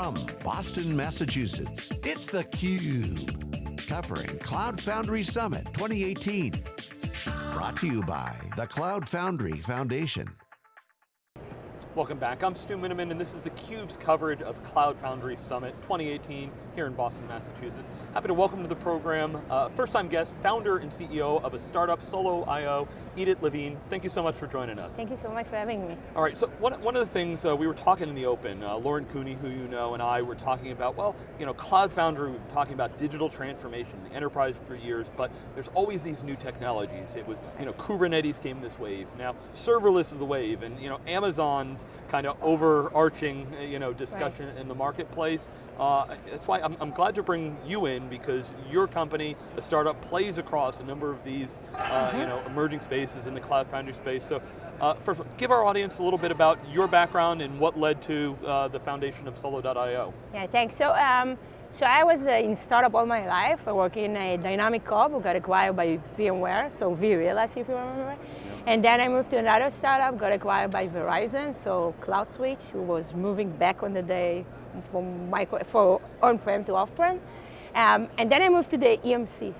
From Boston, Massachusetts, it's theCUBE. Covering Cloud Foundry Summit 2018. Brought to you by the Cloud Foundry Foundation. Welcome back, I'm Stu Miniman and this is theCUBE's coverage of Cloud Foundry Summit 2018 here in Boston, Massachusetts. Happy to welcome to the program, uh, first time guest, founder and CEO of a startup, Solo.io, Idit Levine. Thank you so much for joining us. Thank you so much for having me. All right, so one, one of the things uh, we were talking in the open, uh, Lauren Cooney, who you know, and I were talking about, well, you know, Cloud Foundry, we've been talking about digital transformation, the enterprise for years, but there's always these new technologies. It was, you know, Kubernetes came this wave, now serverless is the wave, and you know, Amazon's kind of overarching uh, you know, discussion right. in the marketplace. Uh, that's why I'm, I'm, glad to bring you in because your company, a startup, plays across a number of these uh, mm -hmm. you know, emerging spaces in the cloud foundry space. So uh, first, give our audience a little bit about your background and what led to uh, the foundation of Solo.io. Yeah, thanks. So, um, so I was uh, in startup all my life. I work in a Dynamic who got acquired by VMware, so vRealize if you remember. Yeah. And then I moved to another startup, got acquired by Verizon, so CloudSwitch, who was moving back on the day from micro, for on-prem to off-prem. Um, and then I moved to the EMC,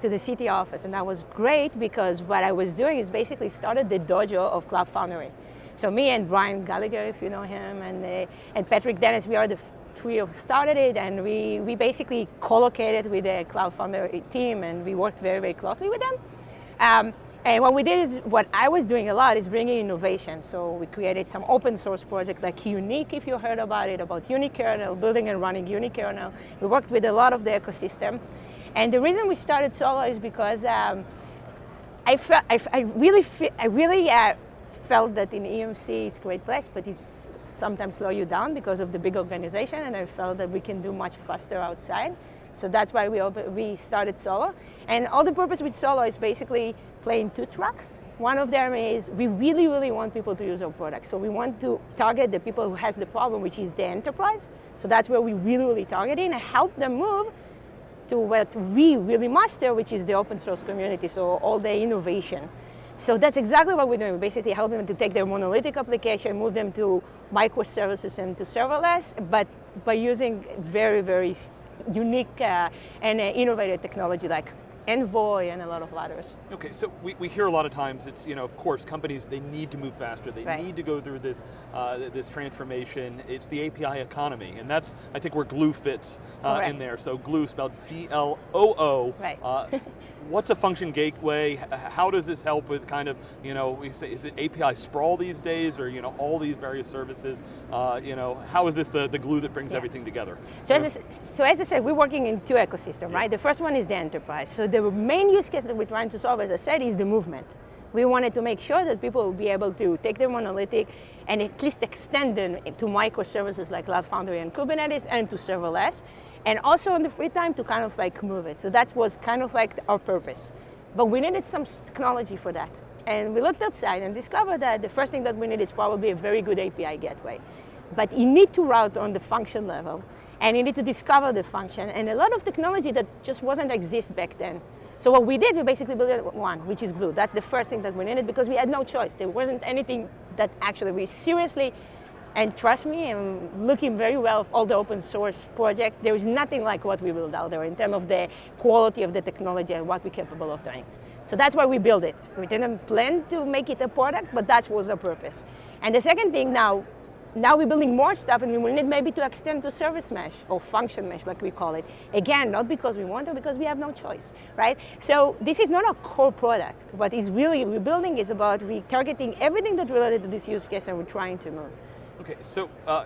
to the CTO office, and that was great because what I was doing is basically started the dojo of Cloud Foundry. So me and Brian Gallagher, if you know him, and, uh, and Patrick Dennis, we are the trio who started it and we, we basically co-located with the Cloud Foundry team and we worked very, very closely with them. Um, and what we did is, what I was doing a lot is bringing innovation. So we created some open source project like UniK, if you heard about it, about unikernel, building and running unikernel. We worked with a lot of the ecosystem. And the reason we started Solo is because um, I, felt, I, I really, I really uh, felt that in EMC it's a great place, but it's sometimes slow you down because of the big organization, and I felt that we can do much faster outside. So that's why we, we started Solo. And all the purpose with Solo is basically playing two tracks. One of them is we really, really want people to use our product. So we want to target the people who has the problem, which is the enterprise. So that's where we really, really target in and help them move to what we really master, which is the open source community, so all the innovation. So that's exactly what we're doing. We're basically helping them to take their monolithic application, move them to microservices and to serverless, but by using very, very unique uh, and uh, innovative technology like Envoy and a lot of others. Okay, so we, we hear a lot of times, it's, you know, of course, companies, they need to move faster, they right. need to go through this, uh, this transformation, it's the API economy, and that's, I think, where Gloo fits uh, in there. So Gloo spelled G-L-O-O. Right. What's a function gateway? How does this help with kind of, you know, we say, is it API sprawl these days, or you know, all these various services? Uh, you know, how is this the, the glue that brings yeah. everything together? So as, I, so as I said, we're working in two ecosystems, yeah. right? The first one is the enterprise. So the main use case that we're trying to solve, as I said, is the movement. We wanted to make sure that people would be able to take their monolithic and at least extend them to microservices like Cloud Foundry and Kubernetes and to serverless and also in the free time to kind of like move it. So that was kind of like our purpose. But we needed some technology for that. And we looked outside and discovered that the first thing that we need is probably a very good API gateway. But you need to route on the function level and you need to discover the function and a lot of technology that just wasn't exist back then. So what we did, we basically built one, which is Gloo. That's the first thing that we needed because we had no choice. There wasn't anything that actually we seriously and trust me, I'm looking very well all the open source projects. There is nothing like what we build out there in terms of the quality of the technology and what we're capable of doing. So that's why we built it. We didn't plan to make it a product, but that was our purpose. And the second thing now, now we're building more stuff and we will need maybe to extend to service mesh or function mesh like we call it. Again, not because we want to, because we have no choice, right? So this is not a core product. What is really we're building is about we targeting everything that related to this use case and we're trying to move. Okay, so uh,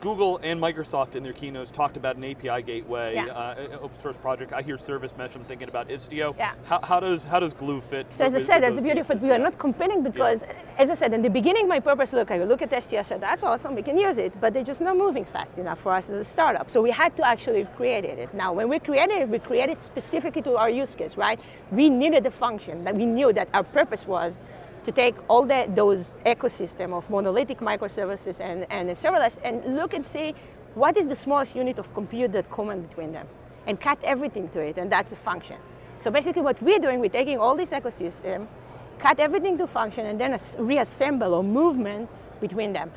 Google and Microsoft in their keynotes talked about an API gateway, yeah. uh, open source project. I hear service mesh, I'm thinking about Istio. Yeah. How, how does how does Gloo fit? So as I said, that's beauty of. We are not competing because, as I said, in the beginning, my purpose, look, I look at Istio, I said, that's awesome, we can use it, but they're just not moving fast enough for us as a startup. So we had to actually create it. Now, when we created it, we created it specifically to our use case, right? We needed a function that we knew that our purpose was to take all the, those ecosystem of monolithic microservices and, and serverless and look and see what is the smallest unit of compute that common between them and cut everything to it, and that's a function. So basically what we're doing, we're taking all this ecosystem, cut everything to function, and then reassemble or movement between them.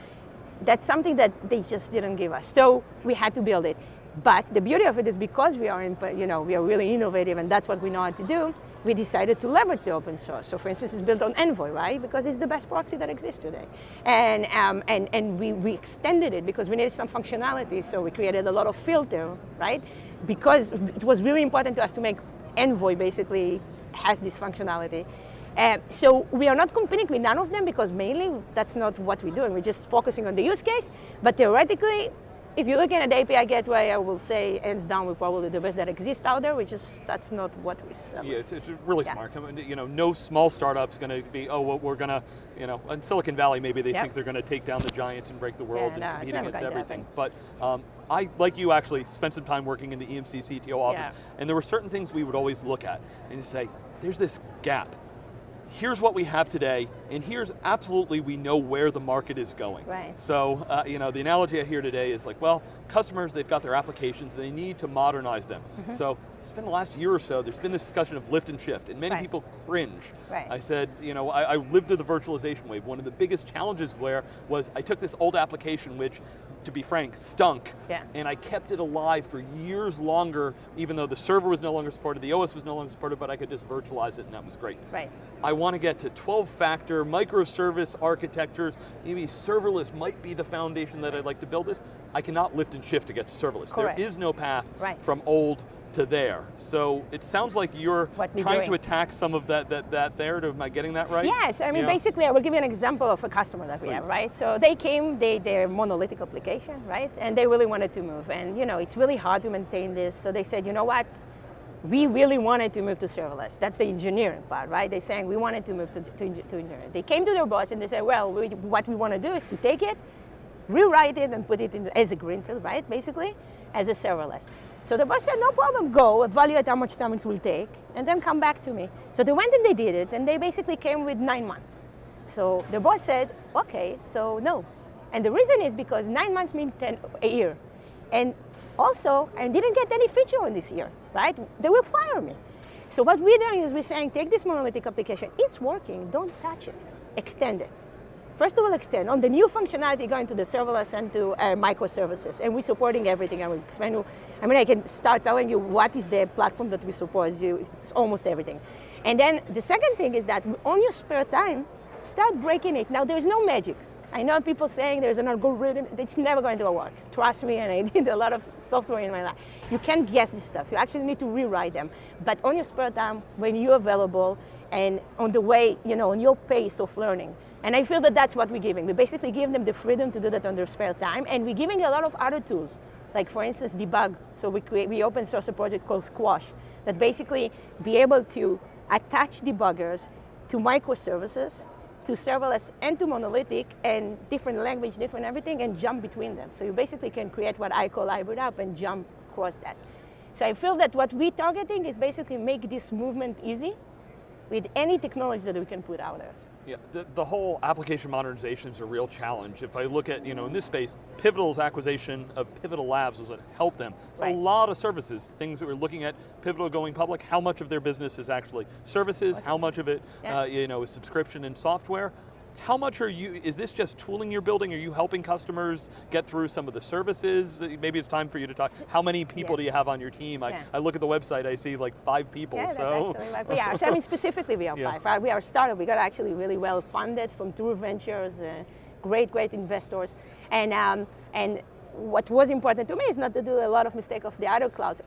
that's something that they just didn't give us. So we had to build it. But the beauty of it is because we are, in, you know, we are really innovative and that's what we know how to do, we decided to leverage the open source. So for instance, it's built on Envoy, right? Because it's the best proxy that exists today. And, um, and, and we, we extended it because we needed some functionality. So we created a lot of filter, right? Because it was really important to us to make Envoy basically has this functionality. Uh, so we are not competing with none of them because mainly that's not what we're doing. We're just focusing on the use case, but theoretically, if you're looking at the API gateway, I will say hands down we're probably the best that exists out there, which is, that's not what we sell. Yeah, it's, it's really yeah. smart. You know, no small startup's going to be, oh, well, we're going to, you know, in Silicon Valley maybe they yep. think they're going to take down the giants and break the world yeah, and no, compete against everything. But um, I, like you actually, spent some time working in the EMC CTO office, yeah. and there were certain things we would always look at and say, there's this gap here's what we have today, and here's absolutely we know where the market is going. Right. So, uh, you know, the analogy I hear today is like, well, customers, they've got their applications, they need to modernize them. Mm -hmm. So, it's been the last year or so, there's been this discussion of lift and shift, and many right. people cringe. Right. I said, you know, I, I, lived through the virtualization wave. One of the biggest challenges where was I took this old application, which, to be frank, stunk, yeah. and I kept it alive for years longer, even though the server was no longer supported, the OS was no longer supported, but I could just virtualize it, and that was great. Right. I want to get to 12-factor microservice architectures, maybe serverless might be the foundation that I'd like to build this. I cannot lift and shift to get to serverless. Correct. There is no path right. from old to there. So it sounds like you're trying doing. to attack some of that, that, that there, am I getting that right? Yes, I mean, basically I will give you an example of a customer that we Please. have, right? So they came, they, they're monolithic application, right? And they really wanted to move. And you know, it's really hard to maintain this. So they said, you know what? We really wanted to move to serverless. That's the engineering part, right? They're saying we wanted to move to, to, to engineering. They came to their boss and they said, well, we, what we want to do is to take it, rewrite it and put it in as a greenfield, right, basically, as a serverless. So the boss said, no problem, go, evaluate how much time it will take, and then come back to me. So they went and they did it, and they basically came with nine months. So the boss said, okay, so no. And the reason is because nine months mean 10, a year. And also, I didn't get any feature on this year, right? They will fire me. So what we're doing is we're saying, take this monolithic application, it's working, don't touch it, extend it. First of all, extend on the new functionality going to the serverless and to uh, microservices, and we're supporting everything. I will explain you. I mean, I can start telling you what is the platform that we support. It's almost everything. And then the second thing is that on your spare time, start breaking it. Now, there's no magic. I know people saying there's an algorithm, it's never going to work. Trust me, and I did a lot of software in my life. You can't guess this stuff. You actually need to rewrite them. But on your spare time, when you're available, and on the way, you know, on your pace of learning, and I feel that that's what we're giving. We basically give them the freedom to do that on their spare time, and we're giving a lot of other tools, like for instance, debug. So we, create, we open source a project called Squash that basically be able to attach debuggers to microservices, to serverless and to monolithic and different language, different everything, and jump between them. So you basically can create what I call hybrid app and jump across that. So I feel that what we're targeting is basically make this movement easy with any technology that we can put out there. Yeah, the, the, whole application modernization is a real challenge. If I look at, you know, in this space, Pivotal's acquisition of Pivotal Labs was what helped them. So right. a lot of services, things that we're looking at, Pivotal going public, how much of their business is actually services, how much of it, yeah. uh, you know, is subscription and software. How much are you, is this just tooling you're building? Are you helping customers get through some of the services? Maybe it's time for you to talk. How many people yeah. do you have on your team? I, yeah. I look at the website, I see like five people, yeah, so. Like we are. So I mean, specifically we are yeah. five. We are a startup, we got actually really well funded from True Ventures, uh, great, great investors. And, um, and what was important to me is not to do a lot of mistake of the other cloud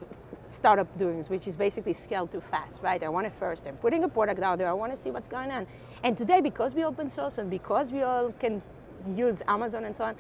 startup doings, which is basically scale too fast, right? I want it first. I'm putting a product out there. I want to see what's going on. And today, because we open source and because we all can use Amazon and so on,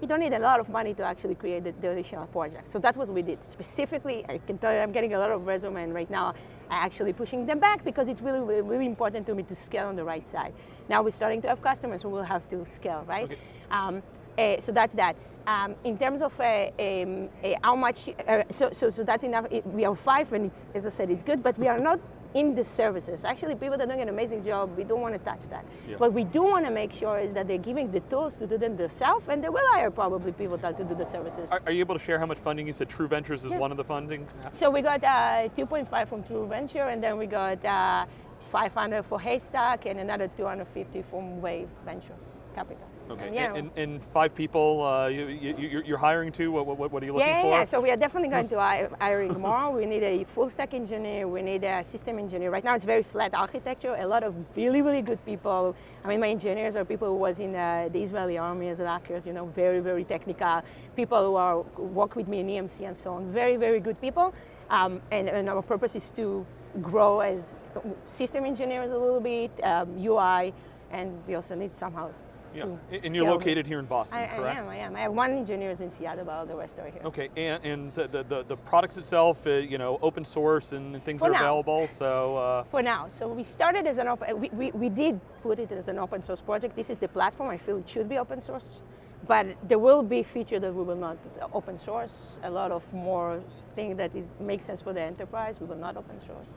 we don't need a lot of money to actually create the, the additional project. So that's what we did. Specifically, I can tell you I'm getting a lot of resume and right now I'm actually pushing them back because it's really, really, really important to me to scale on the right side. Now we're starting to have customers who will have to scale, right? Okay. Um, uh, so that's that. Um, in terms of uh, um, uh, how much, uh, so, so, so that's enough. We are five, and it's, as I said, it's good, but we are not in the services. Actually, people that are doing an amazing job. We don't want to touch that. Yeah. What we do want to make sure is that they're giving the tools to do them themselves, and they will hire probably people to do the services. Are, are, you able to share how much funding? You said True Ventures is yeah. one of the funding? So we got uh, 2.5 from True Venture, and then we got uh, 500 for Haystack, and another 250 from Wave Venture Capital. Okay, And, you and, and, and five people uh, you, you, you're- you're hiring to. What, what, what are you looking yeah, for? yeah, yeah. So we are definitely going to hi- hiring more. We need a full stack engineer. We need a system engineer. Right now it's very flat architecture. A lot of really, really good people. I mean, my engineers are people who was in uh, the Israeli army as hackers. You know, very, very technical people who are work with me in EMC and so on. Very, very good people. Um, and, and our purpose is to grow as system engineers a little bit, um, UI, and we also need somehow. Yeah, and you're located here in Boston, I, correct? I am, I am. I have one engineer in Seattle, but all the rest are here. Okay, and, and the, the, the, the products itself, uh, you know, open source and things For are now. available. So uh, For now, so we started as an open, we, we, we did put it as an open source project. This is the platform, I feel it should be open source. But there will be feature that we will not open source. A lot of more thing that is makes sense for the enterprise, we will not open source.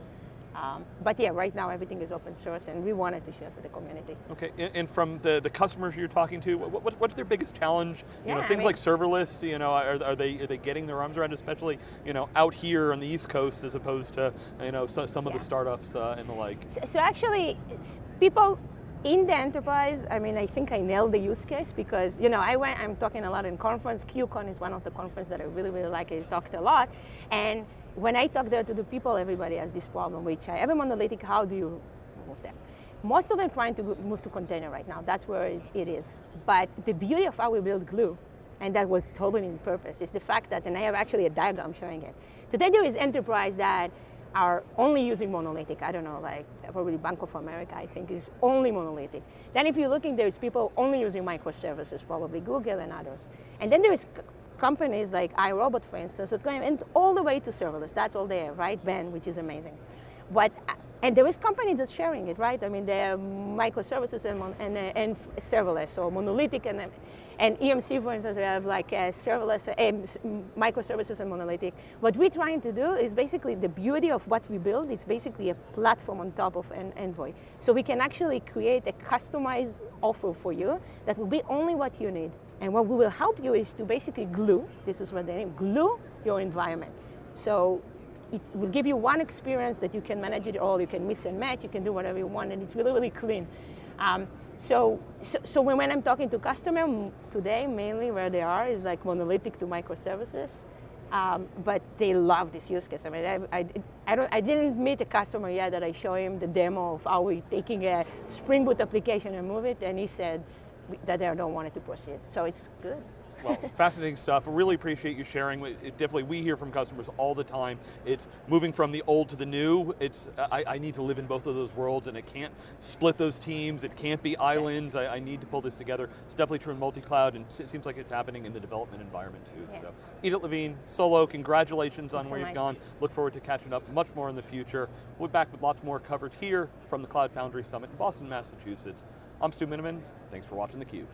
Um, but yeah, right now everything is open source and we wanted to share with the community. okay, and, and from the, the customers you're talking to, what, what, what's their biggest challenge? You know, Yeah, I things mean- like serverless. You know, are, are they are they getting their arms around, especially you know out here on the East Coast as opposed to you know so, some of the startups uh, and the like. So, so actually, people in the enterprise, I mean, I think I nailed the use case because, you know, I went, I'm talking a lot in conference. QCon is one of the conferences that I really, really like. I talked a lot. And when I talk there to the people, everybody has this problem, which I, every monolithic, how do you move them? Most of them trying to move to container right now. That's where it is. But the beauty of how we build Gloo, and that was totally in purpose, is the fact that, and I have actually a diagram showing it. Today there is enterprise that are only using monolithic. I don't know, like probably Bank of America, I think, is only monolithic. Then if you're looking, there's people only using microservices, probably Google and others. And then there's companies like iRobot, for instance, that's going all the way to serverless. That's all there, right? Ben, which is amazing. But uh, and there is company that's sharing it, right? I mean, there are microservices and, and, uh, and serverless, or monolithic, and, and EMC, for instance, they have like uh, serverless, uh, microservices and monolithic. What we're trying to do is basically the beauty of what we build is basically a platform on top of an Envoy. So we can actually create a customized offer for you that will be only what you need. And what we will help you is to basically glue, this is what they name, glue your environment. So it will give you one experience that you can manage it all. You can mix and match. You can do whatever you want, and it's really, really clean. Um, so, so, so when, I'm talking to customer today, mainly where they are is like monolithic to microservices. Um, but they love this use case. I mean, I, I, I, don't, I didn't meet a customer yet that I show him the demo of how we're taking a Spring Boot application and move it, and he said that they don't want it to proceed. So it's good. Well, fascinating stuff. Really appreciate you sharing. It- it definitely, we hear from customers all the time. It's moving from the old to the new. It's I, I need to live in both of those worlds, and it can't split those teams. It can't be islands. I, I need to pull this together. It's definitely true in multi-cloud, and it seems like it's happening in the development environment too. Yeah. So, Idit Levine, Solo, congratulations on Thanks so where you've much. gone. Look forward to catching up much more in the future. We'll be back with lots more coverage here from the Cloud Foundry Summit in Boston, Massachusetts. I'm Stu Miniman. Thanks for watching theCUBE.